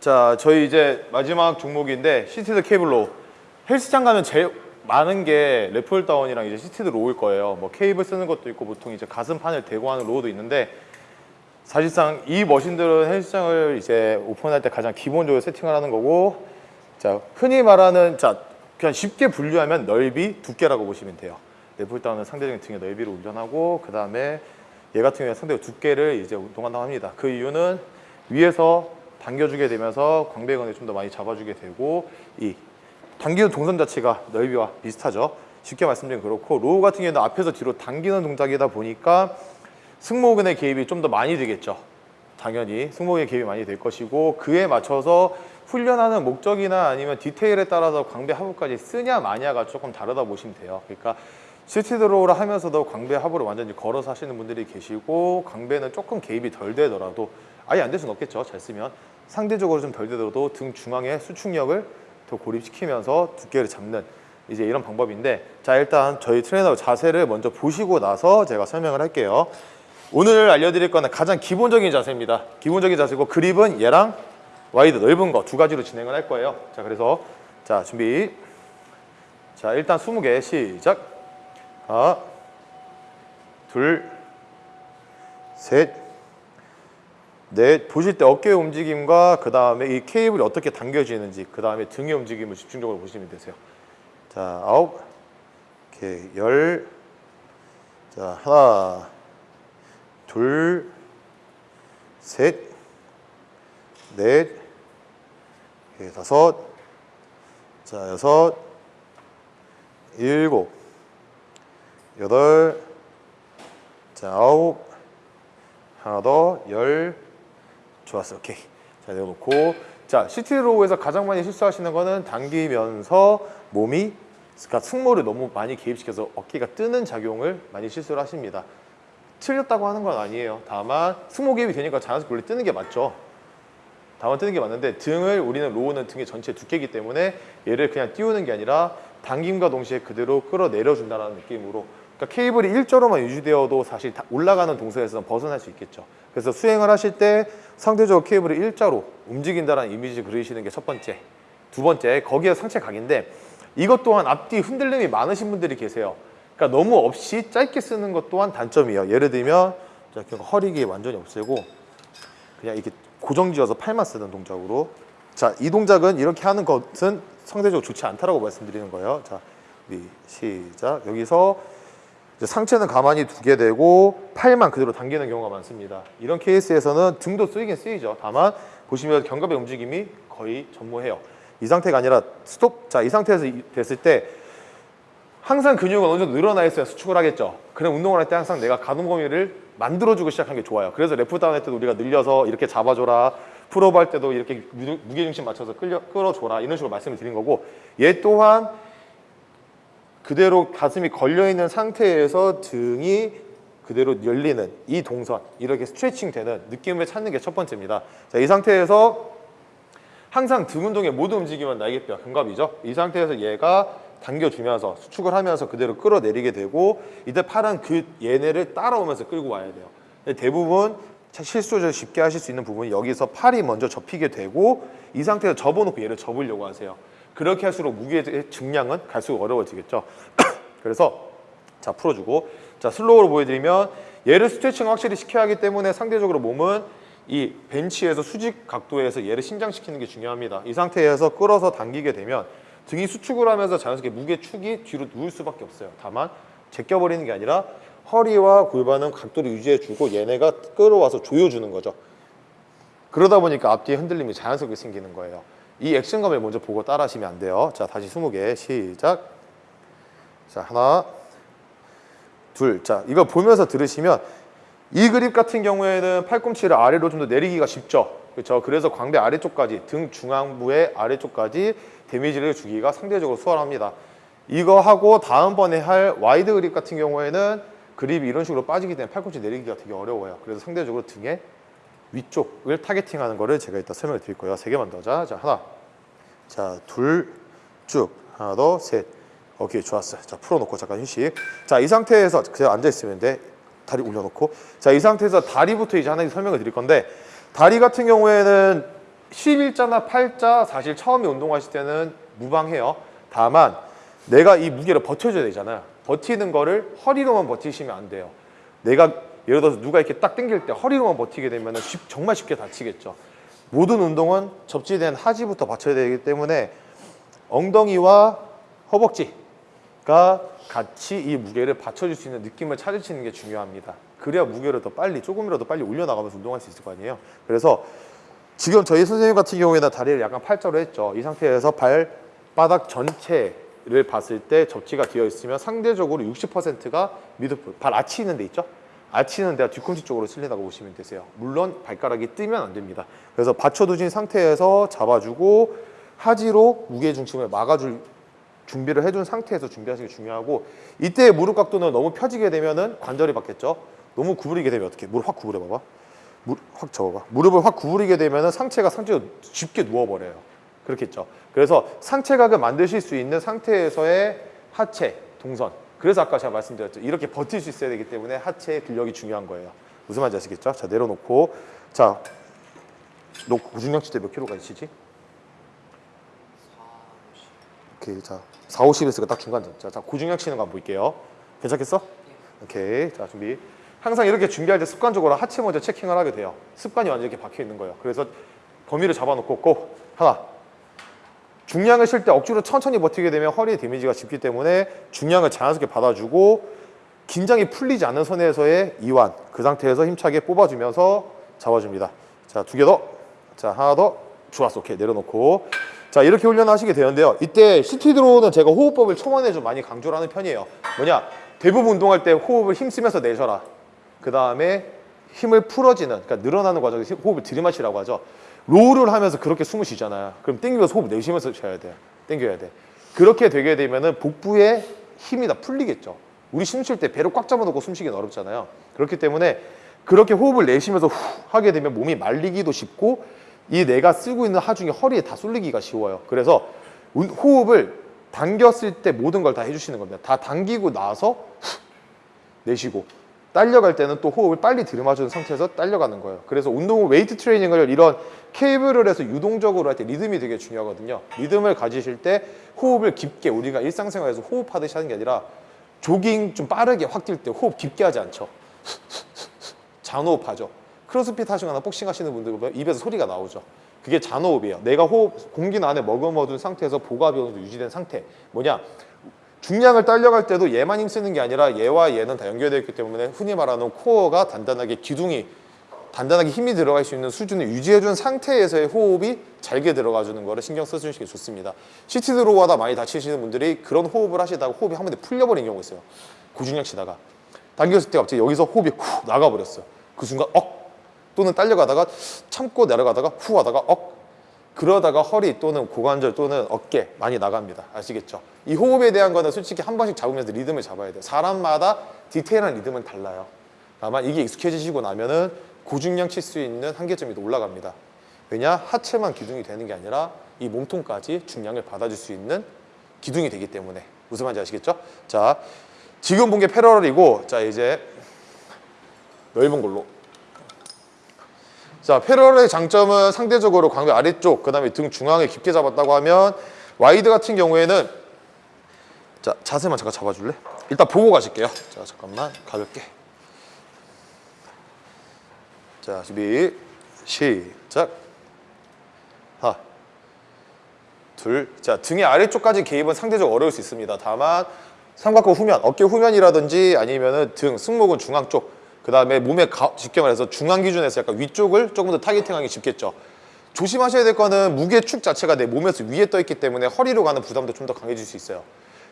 자, 저희 이제 마지막 종목인데 seated cable row 헬스장 가면 제일 많은 게 lat pull down이랑 이제 seated row일 거예요. 뭐 케이블 쓰는 것도 있고 보통 이제 가슴판을 대고 하는 row도 있는데 사실상 이 머신들은 헬스장을 이제 오픈할 때 가장 기본적으로 세팅을 하는 거고 자, 흔히 말하는 자, 그냥 쉽게 분류하면 넓이, 두께라고 보시면 돼요. lat pull down은 상대적인 등의 넓이를 운동하고 그 다음에 얘 같은 경우에 상대적 두께를 이제 운동한다고 합니다. 그 이유는 위에서 당겨주게 되면서 광배근을 좀 더 많이 잡아주게 되고 이 당기는 동선 자체가 넓이와 비슷하죠. 쉽게 말씀드리면 그렇고 row 같은 경우는 앞에서 뒤로 당기는 동작이다 보니까 승모근의 개입이 좀 더 많이 되겠죠. 당연히 승모근의 개입이 많이 될 것이고 그에 맞춰서 훈련하는 목적이나 아니면 디테일에 따라서 광배 하부까지 쓰냐 마냐가 조금 다르다 보시면 돼요. 그러니까 seated row를 하면서도 광배 하부를 완전히 걸어서 하시는 분들이 계시고 광배는 조금 개입이 덜 되더라도 아예 안 될 수는 없겠죠. 잘 쓰면 상대적으로 좀 덜 되더라도 등 중앙에 수축력을 더 고립시키면서 두께를 잡는 이제 이런 방법인데 자 일단 저희 트레이너 자세를 먼저 보시고 나서 제가 설명을 할게요. 오늘 알려드릴 거는 가장 기본적인 자세입니다. 기본적인 자세고 그립은 얘랑 wide 넓은 거 두 가지로 진행을 할 거예요. 자 그래서 자 준비 자 일단 20개 시작 하나 둘셋 넷 보실 때 어깨 움직임과 그 다음에 이 케이블이 어떻게 당겨지는지 그 다음에 등의 움직임을 집중적으로 보시면 되세요. 자 아홉 오케이 열자 하나 둘셋넷 오케이, 다섯 자 여섯 일곱 여덟 자 아홉 하나 더열 좋았어. 오케이. 자 내려놓고. 자 시티로우에서 가장 많이 실수하시는 거는 당기면서 몸이 그러니까 승모를 너무 많이 개입시켜서 어깨가 뜨는 작용을 많이 실수를 하십니다. 틀렸다고 하는 건 아니에요. 다만 승모 개입이 되니까 자연스럽게 원래 뜨는 게 맞죠. 다만 뜨는 게 맞는데 등을 우리는 로우는 등의 전체 두께이기 때문에 얘를 그냥 띄우는 게 아니라 당김과 동시에 그대로 끌어내려 준다는 느낌으로. 그러니까 케이블이 일자로만 유지되어도 사실 올라가는 동선에서는 벗어날 수 있겠죠. 그래서 수행을 하실 때 상대적으로 케이블을 일자로 움직인다는 이미지 그리시는 게 첫 번째. 두 번째 거기에 상체 각인데 이것 또한 앞뒤 흔들림이 많으신 분들이 계세요. 그러니까 너무 없이 짧게 쓰는 것 또한 단점이에요. 예를 들면 허리기 완전히 없애고 그냥 이렇게 고정지어서 팔만 쓰는 동작으로. 자 이 동작은 이렇게 하는 것은 상대적으로 좋지 않다라고 말씀드리는 거예요. 자 우리 시작. 여기서 상체는 가만히 두게 되고 팔만 그대로 당기는 경우가 많습니다. 이런 케이스에서는 등도 쓰이긴 쓰이죠. 다만 보시면 견갑의 움직임이 거의 전무해요. 이 상태가 아니라 스톱 자이 상태에서 됐을 때 항상 근육은 어느 정도 늘어나 있어야 수축을 하겠죠. 그럼 운동을 할 때 항상 내가 가동 범위를 만들어주고 시작하는 게 좋아요. 그래서 lat pull down 할 때도 우리가 늘려서 이렇게 잡아줘라. pull up 할 때도 이렇게 무게중심 맞춰서 끌려, 끌어줘라. 이런 식으로 말씀을 드린 거고 얘 또한 그대로 가슴이 걸려있는 상태에서 등이 그대로 열리는 이 동선 이렇게 스트레칭 되는 느낌을 찾는 게 첫 번째입니다. 자, 이 상태에서 항상 등 운동의 모든 움직임은 날개뼈, 견갑이죠. 이 상태에서 얘가 당겨주면서 수축을 하면서 그대로 끌어내리게 되고 이때 팔은 그 얘네를 따라오면서 끌고 와야 돼요. 대부분 실수를 쉽게 하실 수 있는 부분이 여기서 팔이 먼저 접히게 되고 이 상태에서 접어놓고 얘를 접으려고 하세요 그렇게 할수록 무게의 증량은 갈수록 어려워지겠죠. 그래서 자 풀어주고. 자 슬로우로 보여드리면 얘를 스트레칭 확실히 시켜야 하기 때문에 상대적으로 몸은 이 벤치에서 수직 각도에서 얘를 신장시키는 게 중요합니다. 이 상태에서 끌어서 당기게 되면 등이 수축을 하면서 자연스럽게 무게축이 뒤로 누울 수밖에 없어요. 다만 제껴버리는 게 아니라 허리와 골반은 각도를 유지해주고 얘네가 끌어와서 조여주는 거죠. 그러다 보니까 앞뒤에 흔들림이 자연스럽게 생기는 거예요 이 액션감을 먼저 보고 따라 하시면 안 돼요. 자 다시 20개. 시작. 자 하나 둘자 이거 보면서 들으시면 이 그립 같은 경우에는 팔꿈치를 아래로 좀 더 내리기가 쉽죠? 그렇죠 그래서 광배 아래쪽까지 등 중앙부의 아래쪽까지 damage를 주기가 상대적으로 수월합니다. 이거 하고 다음번에 할 wide 그립 같은 경우에는 그립이 이런 식으로 빠지기 때문에 팔꿈치 내리기가 되게 어려워요. 그래서 상대적으로 등에 위쪽을 targeting하는 거를 제가 이따 설명을 드릴 거예요. 세 개만 더. 자, 자 하나, 자 둘, 쭉 하나 더, 셋. 오케이 좋았어요. 자 풀어놓고 잠깐 휴식. 자 이 상태에서 그냥 앉아 있으면 돼. 다리 올려놓고. 자 이 상태에서 다리부터 이제 하나 설명을 드릴 건데 다리 같은 경우에는 11자나 8자 사실 처음에 운동하실 때는 무방해요. 다만 내가 이 무게를 버텨줘야 되잖아요. 버티는 거를 허리로만 버티시면 안 돼요. 내가 예를 들어서 누가 이렇게 딱 당길 때 허리로만 버티게 되면 쉽, 정말 쉽게 다치겠죠. 모든 운동은 접지된 하지부터 받쳐야 되기 때문에 엉덩이와 허벅지가 같이 이 무게를 받쳐줄 수 있는 느낌을 찾으시는 게 중요합니다. 그래야 무게를 더 빨리 조금이라도 빨리 올려나가면서 운동할 수 있을 거 아니에요. 그래서 지금 저희 선생님 같은 경우에는 다리를 약간 팔자로 했죠. 이 상태에서 발바닥 전체를 봤을 때 접지가 되어 있으면 상대적으로 60%가 미드풀, 발 아치 있는 데 있죠? 아치 있는 데가 뒤꿈치 쪽으로 쓸린다고 보시면 되세요. 물론 발가락이 뜨면 안 됩니다. 그래서 받쳐두신 상태에서 잡아주고 하지로 무게 중심을 막아줄 준비를 해준 상태에서 준비하시는 게 중요하고 이때 무릎 각도는 너무 펴지게 되면은 관절이 받겠죠. 너무 구부리게 되면 어떻게? 무릎 확 구부려 봐봐. 무릎 확 접어봐. 무릎을 확 구부리게 되면은 상체가 상체로 쉽게 누워버려요. 그렇겠죠. 그래서 상체각을 만드실 수 있는 상태에서의 하체 동선. 그래서 아까 제가 말씀드렸죠. 이렇게 버틸 수 있어야 되기 때문에 하체의 근력이 중요한 거예요. 무슨 말인지 아시겠죠? 자 내려놓고 자, 너 고중량치 때몇 킬로까지 치지? 오케이 자 4, 50에서 딱 중간 자, 자 고중량 치는 거 한번 볼게요 괜찮겠어? 오케이 자 준비 항상 이렇게 준비할 때 습관적으로 하체 먼저 체킹을 하게 돼요 습관이 완전 이렇게 박혀 있는 거예요 그래서 범위를 잡아놓고 꼭 하나 중량을 실 때 억지로 천천히 버티게 되면 허리에 데미지가 짚기 때문에 중량을 자연스럽게 받아주고 긴장이 풀리지 않는 선에서의 이완 그 상태에서 힘차게 뽑아주면서 잡아줍니다. 자 두 개 더. 자 하나 더. 좋았어. 오케이. 내려놓고. 자 이렇게 훈련하시게 되는데요. 이때 seated row는 제가 호흡법을 초반에 좀 많이 강조를 하는 편이에요. 뭐냐? 대부분 운동할 때 호흡을 힘쓰면서 내셔라. 그 다음에 힘을 풀어지는 그러니까 늘어나는 과정에서 호흡을 들이마시라고 하죠 row를 하면서 그렇게 숨을 쉬잖아요 그럼 땡기면서 호흡 내쉬면서 쉬어야 돼요 땡겨야 돼. 그렇게 되게 되면은 복부에 힘이 다 풀리겠죠. 우리 숨 쉴 때 배를 꽉 잡아놓고 숨쉬기는 어렵잖아요. 그렇기 때문에 그렇게 호흡을 내쉬면서 후 하게 되면 몸이 말리기도 쉽고 이 내가 쓰고 있는 하중이 허리에 다 쏠리기가 쉬워요. 그래서 운- 호흡을 당겼을 때 모든 걸 다 해주시는 겁니다. 다 당기고 나서 후 내쉬고 딸려갈 때는 또 호흡을 빨리 들이마주는 상태에서 딸려가는 거예요. 그래서 운동 웨이트 트레이닝을 이런 케이블을 해서 유동적으로 할 때 리듬이 되게 중요하거든요. 리듬을 가지실 때 호흡을 깊게 우리가 일상생활에서 호흡하듯이 하는 게 아니라 조깅 좀 빠르게 확 뛸 때 호흡 깊게 하지 않죠. 잔호흡하죠. 크로스핏 하시거나 복싱 하시는 분들 보면 입에서 소리가 나오죠. 그게 잔호흡이에요. 내가 호흡, 공기는 안에 머금어둔 상태에서 어느 정도 유지된 상태. 뭐냐? 중량을 딸려갈 때도 얘만 힘쓰는 게 아니라 얘와 얘는 다 연결되어 있기 때문에 흔히 말하는 코어가 단단하게 기둥이 단단하게 힘이 들어갈 수 있는 수준을 유지해준 상태에서의 호흡이 잘게 들어가 주는 거를 신경 써주시는 게 좋습니다. CT 들어오고 하다 많이 다치시는 분들이 그런 호흡을 하시다가 호흡이 한 번에 풀려버린 경우가 있어요. 고중량 치다가 당겼을 때 갑자기 여기서 호흡이 후 나가버렸어요. 그 순간 억 또는 딸려가다가 참고 내려가다가 후 하다가 억 그러다가 허리 또는 고관절 또는 어깨 많이 나갑니다. 아시겠죠? 이 호흡에 대한 거는 솔직히 한 번씩 잡으면서 리듬을 잡아야 돼요. 사람마다 디테일한 리듬은 달라요. 다만 이게 익숙해지시고 나면 은 고중량 칠 수 있는 한계점이 더 올라갑니다. 왜냐? 하체만 기둥이 되는 게 아니라 이 몸통까지 중량을 받아줄 수 있는 기둥이 되기 때문에 무슨 말인지 아시겠죠? 자, 지금 본 게 parallel이고 자 이제 넓은 걸로 자, parallel의 장점은 상대적으로 광배 아래쪽, 그 다음에 등 중앙에 깊게 잡았다고 하면 wide 같은 경우에는 자, 자세만 잠깐 잡아줄래? 일단 보고 가실게요. 자, 잠깐만 가볍게. 자, 준비 시작. 하나, 둘. 자, 등의 아래쪽까지 개입은 상대적으로 어려울 수 있습니다. 다만 삼각근 후면, 어깨 후면이라든지 아니면 은 등, 승모근 중앙 쪽, 그 다음에 몸에 가, 직경을 해서 중앙 기준에서 약간 위쪽을 조금 더 타겟팅하기 쉽겠죠. 조심하셔야 될 거는 무게 축 자체가 내 몸에서 위에 떠 있기 때문에 허리로 가는 부담도 좀 더 강해질 수 있어요.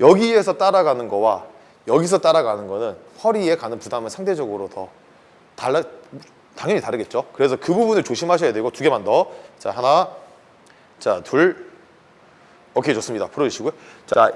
여기에서 따라가는 거와 여기서 따라가는 거는 허리에 가는 부담은 상대적으로 더 달라 당연히 다르겠죠. 그래서 그 부분을 조심하셔야 되고 두 개만 더. 자 하나, 자 둘. 오케이 좋습니다. 풀어주시고요. 자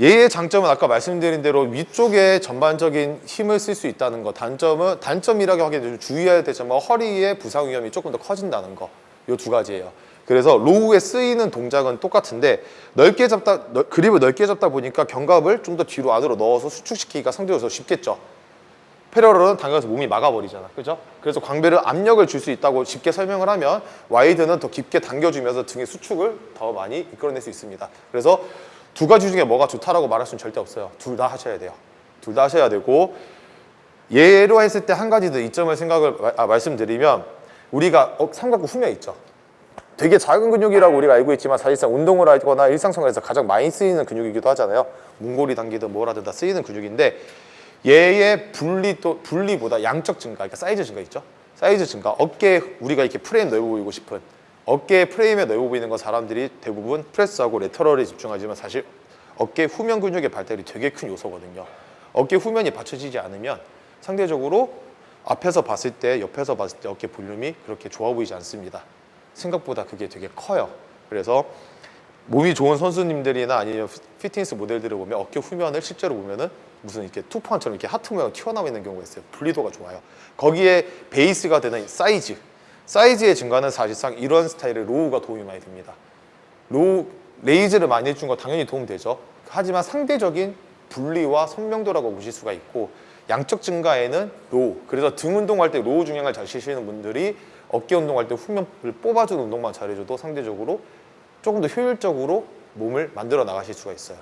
얘의 장점은 아까 말씀드린 대로 위쪽에 전반적인 힘을 쓸 수 있다는 거 단점은 단점이라고 하기에는 좀 주의해야 되지만 뭐 허리의 부상 위험이 조금 더 커진다는 거 요 두 가지예요 그래서 로우에 쓰이는 동작은 똑같은데 넓게 잡다 넓- 그립을 넓게 잡다 보니까 견갑을 좀 더 뒤로 안으로 넣어서 수축시키기가 상대적으로 더 쉽겠죠 parallel은 당겨서 몸이 막아버리잖아. 그죠? 그래서 광배를 압력을 줄 수 있다고 쉽게 설명을 하면 wide는 더 깊게 당겨주면서 등의 수축을 더 많이 이끌어낼 수 있습니다. 그래서 두 가지 중에 뭐가 좋다라고 말할 수는 절대 없어요. 둘 다 하셔야 돼요. 둘 다 하셔야 되고 예로 했을 때 한 가지 더 이점을 생각을 마- 아, 말씀드리면 우리가 어, 삼각근 후면 있죠. 되게 작은 근육이라고 우리가 알고 있지만 사실상 운동을 하거나 일상생활에서 가장 많이 쓰이는 근육이기도 하잖아요. 문고리 당기든 뭐라든 다 쓰이는 근육인데 얘의 분리 또 분리보다 양적 증가, 그러니까 사이즈 증가 있죠. 사이즈 증가, 어깨 우리가 이렇게 프레임 넓어 보이고 싶은 어깨 프레임에 넓어 보이는 건 사람들이 대부분 press하고 lateral에 집중하지만 사실 어깨 후면 근육의 발달이 되게 큰 요소거든요. 어깨 후면이 받쳐지지 않으면 상대적으로 앞에서 봤을 때, 옆에서 봤을 때 어깨 볼륨이 그렇게 좋아 보이지 않습니다. 생각보다 그게 되게 커요. 그래서 몸이 좋은 선수님들이나 아니면 피- 피트니스 모델들을 보면 어깨 후면을 실제로 보면은 무슨 이렇게 투판처럼 이렇게 하트 모양 튀어나와 있는 경우가 있어요. 분리도가 좋아요. 거기에 베이스가 되는 사이즈, 사이즈의 증가는 사실상 이런 스타일의 row가 도움이 많이 됩니다. row raise를 많이 해준 거 당연히 도움되죠. 하지만 상대적인 분리와 선명도라고 보실 수가 있고 양적 증가에는 row. 그래서 등 운동할 때 row 중량을 잘 치시는 분들이 어깨 운동할 때 후면을 뽑아주는 운동만 잘해줘도 상대적으로 조금 더 효율적으로 몸을 만들어 나가실 수가 있어요.